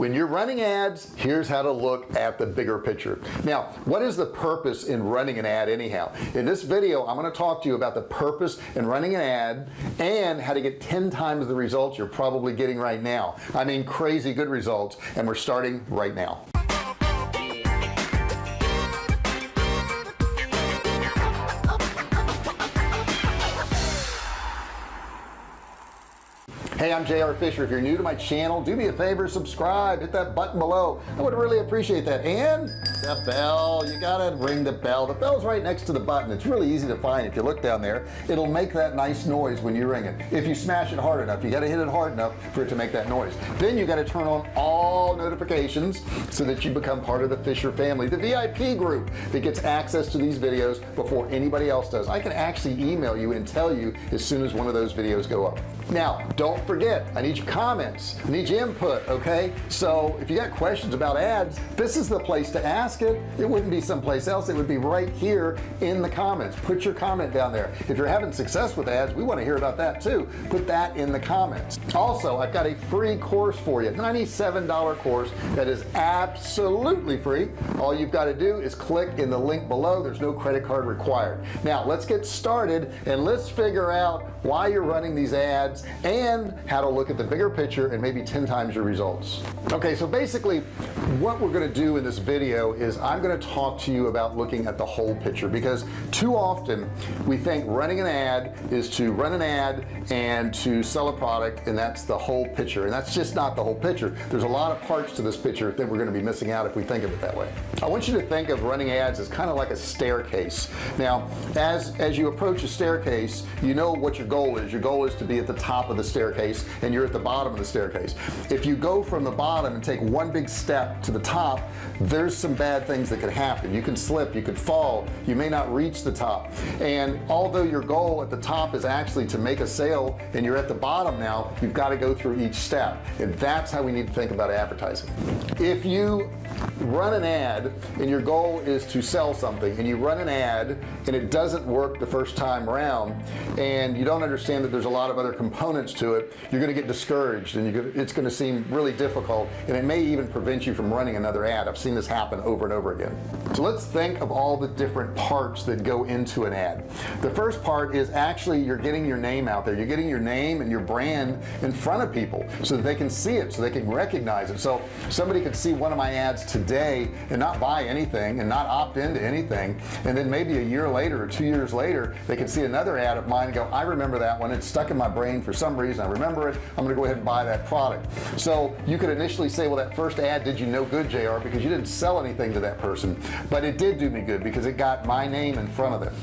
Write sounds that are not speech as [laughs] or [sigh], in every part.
when you're running ads here's how to look at the bigger picture. Now what is the purpose in running an ad anyhow? In this video I'm going to talk to you about the purpose in running an ad and how to get 10 times the results you're probably getting right now. I mean crazy good results and we're starting right now hey I'm JR Fisher. If you're new to my channel do me a favor subscribe hit that button below. I would really appreciate that. And the bell you gotta ring the bell. The bell's right next to the button. It's really easy to find if you look down there. It'll make that nice noise when you ring it. If you smash it hard enough you got to hit it hard enough for it to make that noise. Then you got to turn on all notifications so that you become part of the Fisher family the VIP group that gets access to these videos before anybody else does. I can actually email you and tell you as soon as one of those videos go up now don't forget I need your comments. I need your input okay? So if you got questions about ads this is the place to ask it. It wouldn't be someplace else. It would be right here in the comments. Put your comment down there. If you're having success with ads we want to hear about that too. Put that in the comments. Also I've got a free course for you $97 course that is absolutely free. All you've got to do is click in the link below. There's no credit card required. Now let's get started and let's figure out why you're running these ads and how to look at the bigger picture and maybe 10 times your results. Okay so basically what we're going to do in this video is I'm going to talk to you about looking at the whole picture because too often we think running an ad is to run an ad and to sell a product and that's the whole picture. And that's just not the whole picture. There's a lot of parts to this picture that we're going to be missing out if we think of it that way. I want you to think of running ads as kind of like a staircase. Now as as you approach a staircase you know what your goal is. Your goal is to be at the top of the staircase and you're at the bottom of the staircase. If you go from the bottom and take one big step to the top there's some bad things that could happen. You can slip you could fall you may not reach the top. And although your goal at the top is actually to make a sale and you're at the bottom now you've got to go through each step. And that's how we need to think about advertising. If you run an ad and your goal is to sell something and you run an ad and it doesn't work the first time around and you don't understand that there's a lot of other components to it you're gonna get discouraged and you it's gonna seem really difficult and it may even prevent you from running another ad. I've seen this happen over and over again. So let's think of all the different parts that go into an ad. The first part is actually you're getting your name out there. You're getting your name and your brand in front of people so that they can see it so they can recognize it. So somebody could see one of my ads today and not buy anything and not opt into anything. And then maybe a year later or two years later they can see another ad of mine and go I remember that one. It's stuck in my brain for some reason. I remember it. I'm gonna go ahead and buy that product. So you could initially say well that first ad did you no good JR because you didn't sell anything to that person. But it did do me good because it got my name in front of them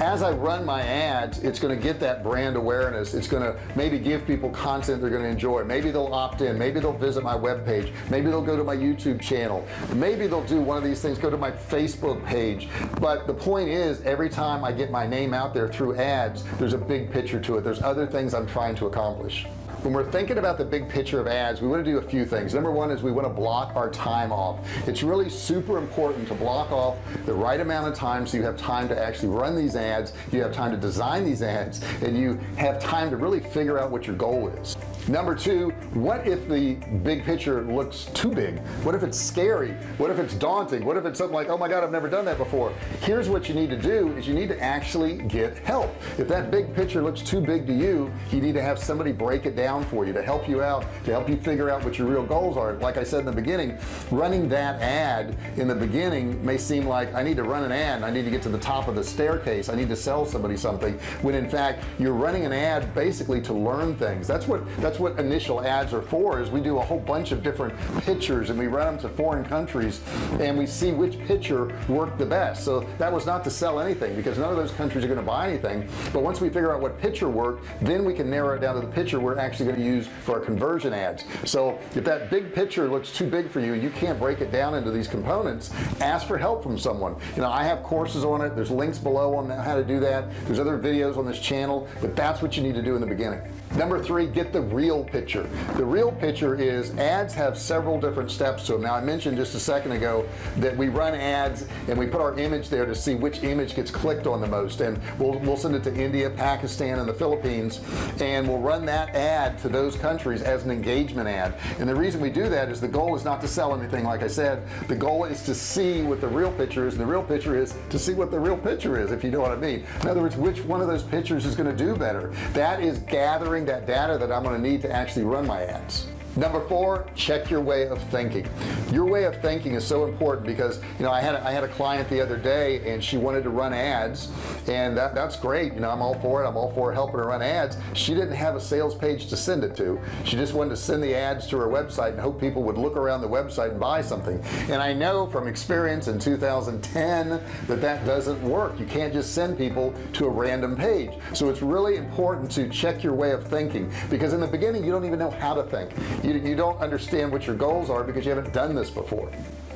as I run my ads it's going to get that brand awareness. It's going to maybe give people content they're going to enjoy. Maybe they'll opt in. Maybe they'll visit my web page maybe they'll go to my YouTube channel. Maybe they'll do one of these things go to my Facebook page. But the point is every time I get my name out there through ads there's a big picture to it. There's other things I'm trying to accomplish when we're thinking about the big picture of ads we want to do a few things. Number one is we want to block our time off. It's really super important to block off the right amount of time so you have time to actually run these ads you have time to design these ads and you have time to really figure out what your goal is number two what if the big picture looks too big? What if it's scary? What if it's daunting? What if it's something like oh my god I've never done that before? Here's what you need to do is you need to actually get help. If that big picture looks too big to you you need to have somebody break it down for you to help you out to help you figure out what your real goals are. Like I said in the beginning running that ad in the beginning may seem like I need to run an ad. I need to get to the top of the staircase. I need to sell somebody something. When in fact you're running an ad basically to learn things. That's what that's what initial ads are for is we do a whole bunch of different pictures and we run them to foreign countries and we see which picture worked the best. So that was not to sell anything because none of those countries are going to buy anything. But once we figure out what picture worked then we can narrow it down to the picture we're actually going to use for our conversion ads. So if that big picture looks too big for you you can't break it down into these components. Ask for help from someone. You know I have courses on it. There's links below on how to do that. There's other videos on this channel but that's what you need to do in the beginning. Number three get the real picture. The real picture is ads have several different steps to them now I mentioned just a second ago that we run ads and we put our image there to see which image gets clicked on the most. And we'll, we'll send it to India Pakistan and the Philippines and we'll run that ad to those countries as an engagement ad. And the reason we do that is the goal is not to sell anything like I said. The goal is to see what the real picture is and the real picture is to see what the real picture is if you know what I mean. In other words which one of those pictures is going to do better? That is gathering that data that I'm going to need to actually run my ads number four check your way of thinking. Your way of thinking is so important because you know I had I had a client the other day and she wanted to run ads and that, that's great. You know I'm all for it. I'm all for helping her run ads. She didn't have a sales page to send it to. She just wanted to send the ads to her website and hope people would look around the website and buy something. And I know from experience in 2010 that that doesn't work. You can't just send people to a random page. So it's really important to check your way of thinking because in the beginning you don't even know how to think you, you don't understand what your goals are because you haven't done this before.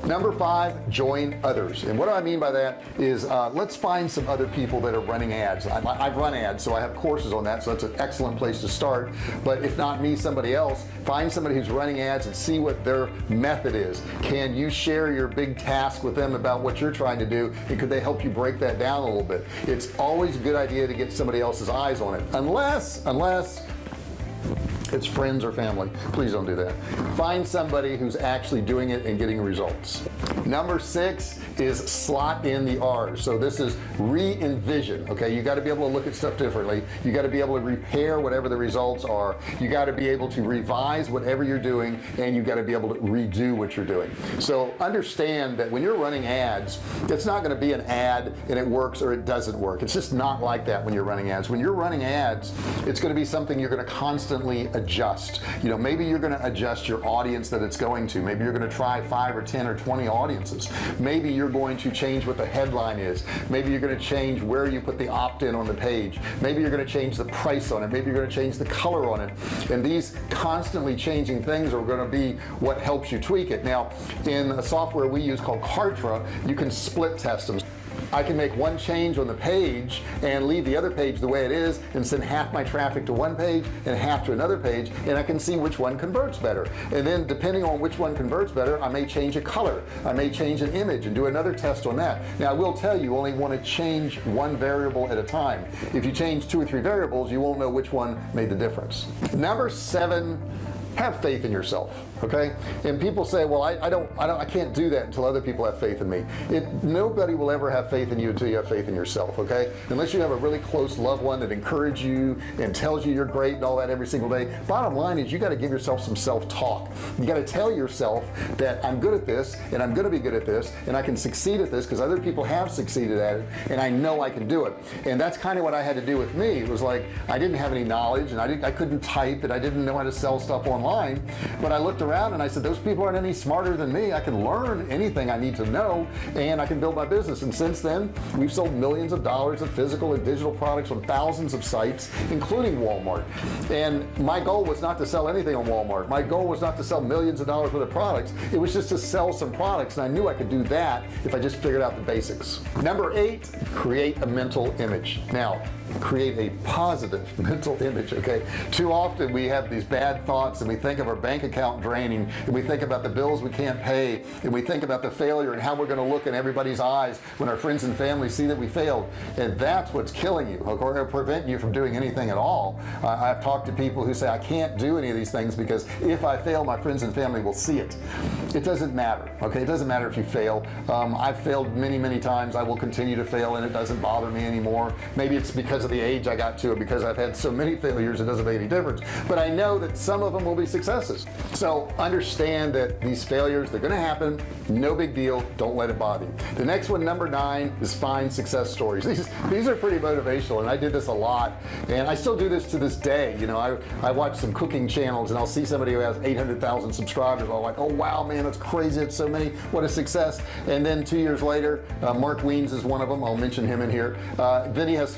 Number five join others. And what I mean by that is uh, let's find some other people that are running ads. I, I've run ads so I have courses on that so that's an excellent place to start. But if not me somebody else find somebody who's running ads and see what their method is. Can you share your big task with them about what you're trying to do and could they help you break that down a little bit? It's always a good idea to get somebody else's eyes on it. Unless unless it's friends or family. Please don't do that. Find somebody who's actually doing it and getting results. Number six is slot in the R's so this is re-envision okay? You got to be able to look at stuff differently. You got to be able to repair whatever the results are. You got to be able to revise whatever you're doing and you got to be able to redo what you're doing. So understand that when you're running ads it's not going to be an ad and it works or it doesn't work. It's just not like that when you're running ads. When you're running ads it's going to be something you're going to constantly adjust. You know maybe you're going to adjust your audience that it's going to. Maybe you're going to try five or ten or 20 audiences. Maybe you're going to change what the headline is. Maybe you're going to change where you put the opt-in on the page. Maybe you're going to change the price on it. Maybe you're going to change the color on it. And these constantly changing things are going to be what helps you tweak it. Now in a software we use called Kartra you can split test them I can make one change on the page and leave the other page the way it is and send half my traffic to one page and half to another page and I can see which one converts better. And then depending on which one converts better I may change a color. I may change an image and do another test on that. Now I will tell you only want to change one variable at a time. If you change two or three variables you won't know which one made the difference. Number seven have faith in yourself okay? And people say well I, I, don't I don't I can't do that until other people have faith in me. It nobody will ever have faith in you until you have faith in yourself okay? Unless you have a really close loved one that encourages you and tells you you're great and all that every single day. Bottom line is you got to give yourself some self-talk. You got to tell yourself that I'm good at this and I'm gonna be good at this and I can succeed at this because other people have succeeded at it and I know I can do it. And that's kind of what I had to do with me. It was like I didn't have any knowledge and I didn't I couldn't type and I didn't know how to sell stuff online but I looked around and I said those people aren't any smarter than me. I can learn anything I need to know and I can build my business. And since then we've sold millions of dollars of physical and digital products on thousands of sites including Walmart. And my goal was not to sell anything on Walmart. My goal was not to sell millions of dollars worth of products. It was just to sell some products and I knew I could do that if I just figured out the basics. Number eight create a mental image. Now create a positive [laughs] mental image okay? Too often we have these bad thoughts and we think of our bank account draining and we think about the bills we can't pay and we think about the failure and how we're going to look in everybody's eyes when our friends and family see that we failed. And that's what's killing you or prevent you from doing anything at all. Uh, I've talked to people who say I can't do any of these things because if I fail my friends and family will see it. It doesn't matter okay? It doesn't matter if you fail. Um, I've failed many many times. I will continue to fail and it doesn't bother me anymore. Maybe it's because of the age I got to it because I've had so many failures it doesn't make any difference. But I know that some of them will be successes. So understand that these failures they're gonna happen. No big deal. Don't let it bother you. The next one number nine is find success stories. [laughs] These these are pretty motivational and I did this a lot. And I still do this to this day. You know I, I watch some cooking channels and I'll see somebody who has 800,000 subscribers. I'm like oh wow man that's crazy. It's so many. What a success. And then two years later uh, Mark Wiens is one of them. I'll mention him in here. Uh, then he has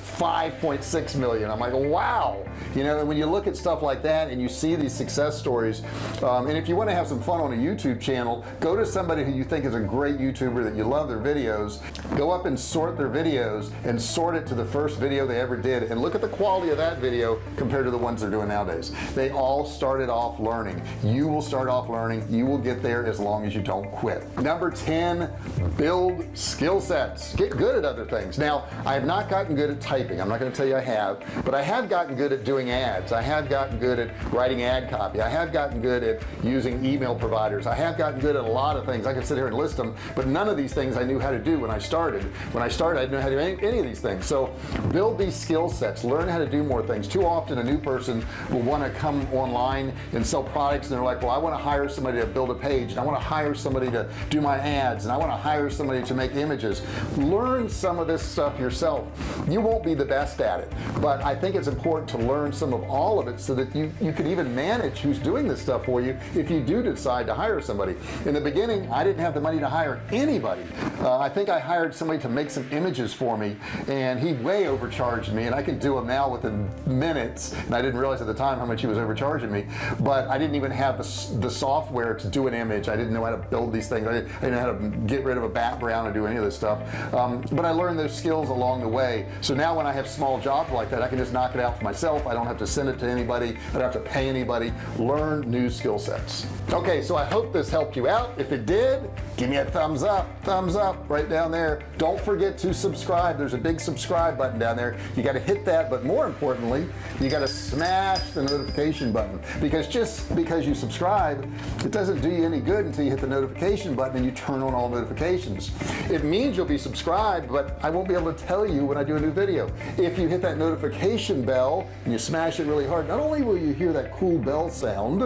5.6 million. I'm like wow. You know when you look at stuff like that and you see these success stories um, and if you want to have some fun on a YouTube channel go to somebody who you think is a great YouTuber that you love their videos. Go up and sort their videos and sort it to the first video they ever did and look at the quality of that video compared to the ones they're doing nowadays. They all started off learning. You will start off learning. You will get there as long as you don't quit. Number 10 build skill sets. Get good at other things. Now I have not gotten good at typing. I'm not going to tell you I have but I have gotten good at doing ads. I have gotten good at writing ad copy. I have gotten good at using email providers. I have gotten good at a lot of things. I can sit here and list them but none of these things I knew how to do when I started. When I started I didn't know how to do any, any of these things. So build these skill sets. Learn how to do more things. Too often a new person will want to come online and sell products and they're like well I want to hire somebody to build a page and I want to hire somebody to do my ads and I want to hire somebody to make images. Learn some of this stuff yourself. You won't be the best at it. But I think it's important to learn some of all of it so that you you can even manage who's doing this stuff for you if you do decide to hire somebody. In the beginning I didn't have the money to hire anybody. Uh, I think I hired somebody to make some images for me and he way overcharged me and I can do them now within minutes and I didn't realize at the time how much he was overcharging me. But I didn't even have the, the software to do an image. I didn't know how to build these things. I didn't, I didn't know how to get rid of a background or do any of this stuff. Um, but I learned those skills along the way. So now when I have small jobs like that I can just knock it out for myself. I don't have to send it to anybody. I don't have to pay anybody. Learn new skill sets. Okay so I hope this helped you out. If it did give me a thumbs up. Thumbs up right down there. Don't forget to subscribe. There's a big subscribe button down there. You got to hit that but more importantly you got to smash the notification button. Because just because you subscribe it doesn't do you any good until you hit the notification button and you turn on all notifications. It means you'll be subscribed but I won't be able to tell you when I do a new video if you hit that notification bell and you smash it really hard not only will you hear that cool bell sound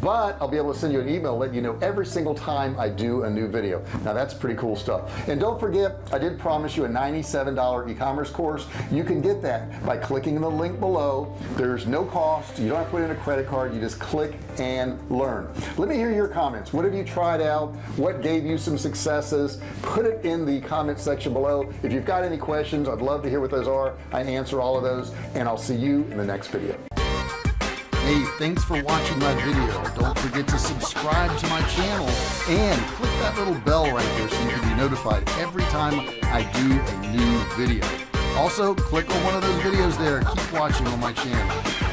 but I'll be able to send you an email let you know every single time I do a new video. Now that's pretty cool stuff. And don't forget I did promise you a $97 e-commerce course. You can get that by clicking the link below. There's no cost. You don't have to put in a credit card. You just click and learn. Let me hear your comments. What have you tried out? What gave you some successes? Put it in the comment section below. If you've got any questions I'd love to hear what those are I answer all of those and I'll see you in the next video. Hey thanks for watching my video. Don't forget to subscribe to my channel and click that little bell right there so you can be notified every time I do a new video. Also click on one of those videos there. Keep watching on my channel